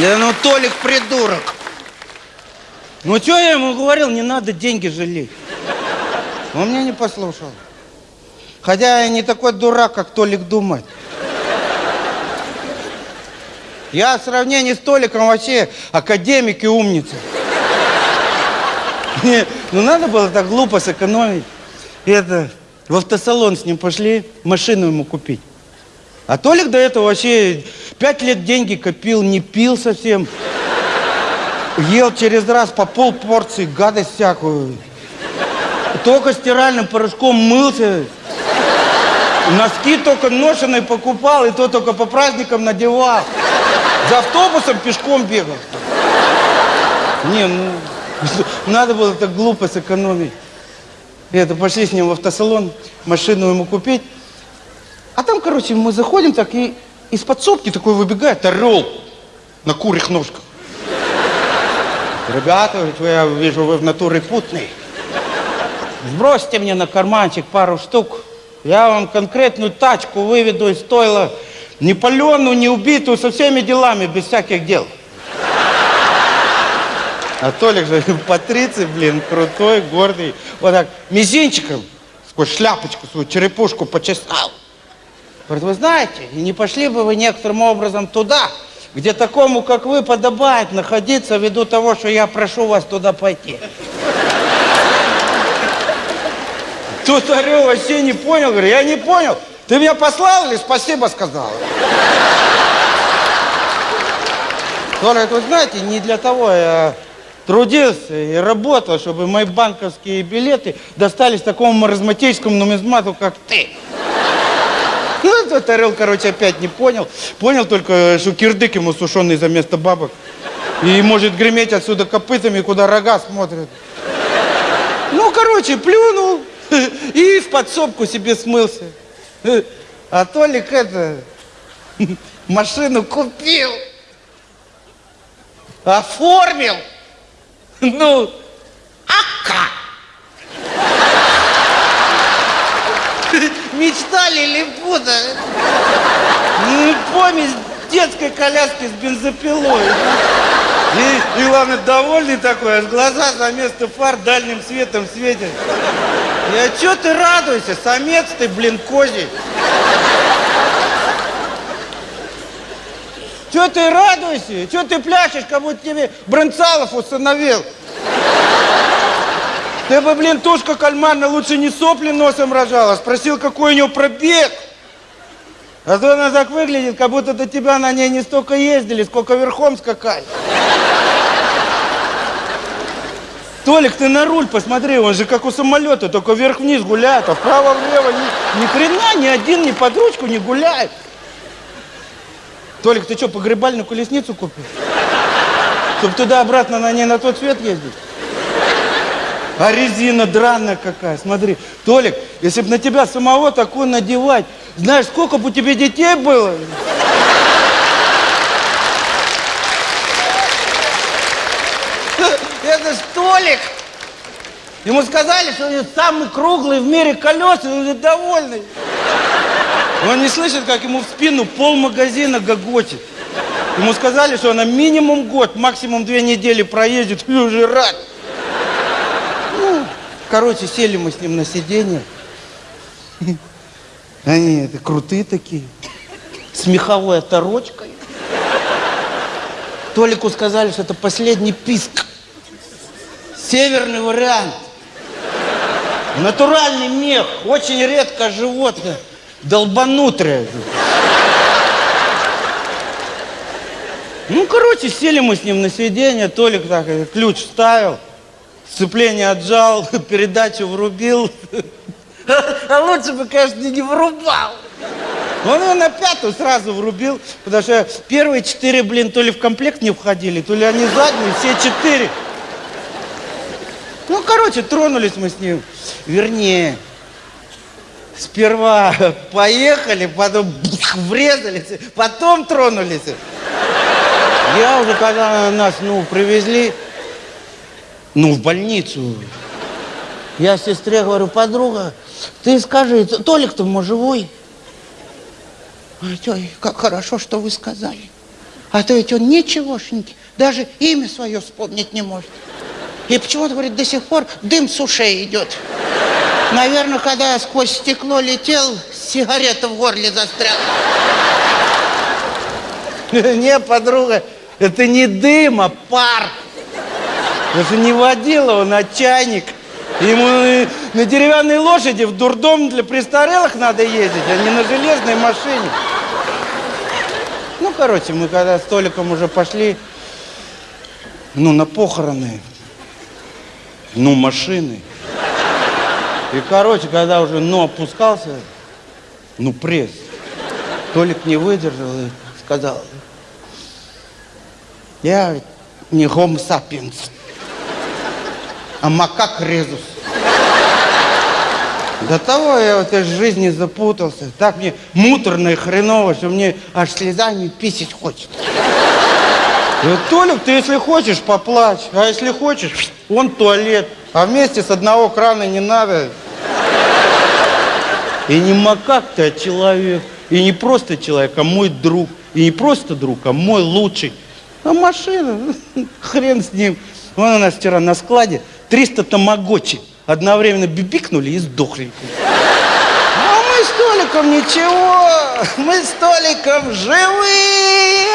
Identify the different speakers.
Speaker 1: Да ну, Толик придурок. Ну, что я ему говорил, не надо деньги жалеть. Он меня не послушал. Хотя я не такой дурак, как Толик думает. Я в сравнении с Толиком вообще академик и умница. Не, ну надо было так глупо сэкономить. И это, в автосалон с ним пошли машину ему купить. А Толик до этого вообще пять лет деньги копил, не пил совсем. Ел через раз по пол порции, гадость всякую. Только стиральным порошком мылся. Носки только ношеные покупал, и то только по праздникам надевал. За автобусом пешком бегал. Не, ну, надо было так глупо сэкономить. Это, пошли с ним в автосалон, машину ему купить. А там, короче, мы заходим так, и из подсобки такой выбегает орел на курьих ножках. Ребята, я вижу, вы в натуре путный. Сбросьте мне на карманчик пару штук. Я вам конкретную тачку выведу из стойла. Не паленую, не убитую, со всеми делами, без всяких дел. А Толик же патриций, блин, крутой, гордый. Вот так, мизинчиком сквозь шляпочку свою черепушку почесал. Говорит, вы знаете, не пошли бы вы некоторым образом туда, где такому, как вы, подобает находиться ввиду того, что я прошу вас туда пойти. Тут орел вообще не понял, говорю, я не понял. Ты меня послал или спасибо сказал? Говорит, вы знаете, не для того я трудился и работал, чтобы мои банковские билеты достались такому маразматическому нумизмату, как ты. Этот орел, короче, опять не понял. Понял только, что кирдык ему сушеный за место бабок. И может греметь отсюда копытами, куда рога смотрят. Ну, короче, плюнул и в подсобку себе смылся. А Толик это, машину купил, оформил. Ну, а как? Мечта лилипута. Ну, помесь детской коляски с бензопилой. И, и главное, довольный такой, аж глаза за место фар дальним светом светят. Я чё ты радуйся, самец ты, блин, козий. Чё ты радуйся? Чё ты пляшешь, как будто тебе Бронцалов установил? Ты бы, блин, тушка кальмарна лучше не сопли носом рожала, спросил, какой у него пробег. А то она так выглядит, как будто до тебя на ней не столько ездили, сколько верхом скакали. Толик, ты на руль посмотри, он же как у самолета, только вверх-вниз гуляет, а вправо-влево ни, ни хрена, ни один ни под ручку не гуляет. Толик, ты что, погребальную колесницу купил? Чтобы туда-обратно на ней на тот свет ездить? А резина драная какая, смотри. Толик, если бы на тебя самого такое надевать, знаешь, сколько бы у тебя детей было? Это ж Толик. Ему сказали, что он самый круглый в мире колеса, и он довольный. Он не слышит, как ему в спину пол магазина гогочет. Ему сказали, что она минимум год, максимум две недели проедет, и уже рад. Короче, сели мы с ним на сиденье. Они это крутые такие, с меховой оторочкой. Толику сказали, что это последний писк. Северный вариант. Натуральный мех, очень редко животное, долбанутрое. Ну, короче, сели мы с ним на сиденье, Толик так э, ключ вставил, сцепление отжал, передачу врубил. А лучше бы, конечно, не врубал. Он его на пятую сразу врубил, потому что первые четыре, блин, то ли в комплект не входили, то ли они задние, все четыре. Ну, короче, тронулись мы с ним. Вернее, сперва поехали, потом врезались, потом тронулись. Я уже, когда нас, ну, привезли, ну, в больницу, я сестре говорю, подруга, ты скажи, Толик-то, может, живой? Ой, как хорошо, что вы сказали.
Speaker 2: А то ведь он ничегошенький, даже имя свое вспомнить не может. И почему-то, говорит, до сих пор дым с ушей идет. Наверное, когда я сквозь стекло летел, сигарета в горле застряла.
Speaker 1: Не, подруга, это не дым, а пар. Это не водила, он а чайник. Ему на деревянной лошади в дурдом для престарелых надо ездить, а не на железной машине. Ну, короче, мы когда с Толиком уже пошли, ну, на похороны, ну, машины. И, короче, когда уже, ну, опускался, ну, пресс, Толик не выдержал и сказал, я не homo sapiens, а макак резус. До того я в этой жизни запутался. Так мне муторно и хреново, что мне аж слезами писать хочется. И вот, Толик, ты если хочешь, поплачь. А если хочешь, вон туалет. А вместе с одного крана не надо. И не макак ты, а человек. И не просто человек, а мой друг. И не просто друг, а мой лучший. А машина, хрен с ним. Вон у нас вчера на складе 300 тамагочи одновременно бибикнули и сдохли. А мы с Толиком ничего, мы с Толиком живые.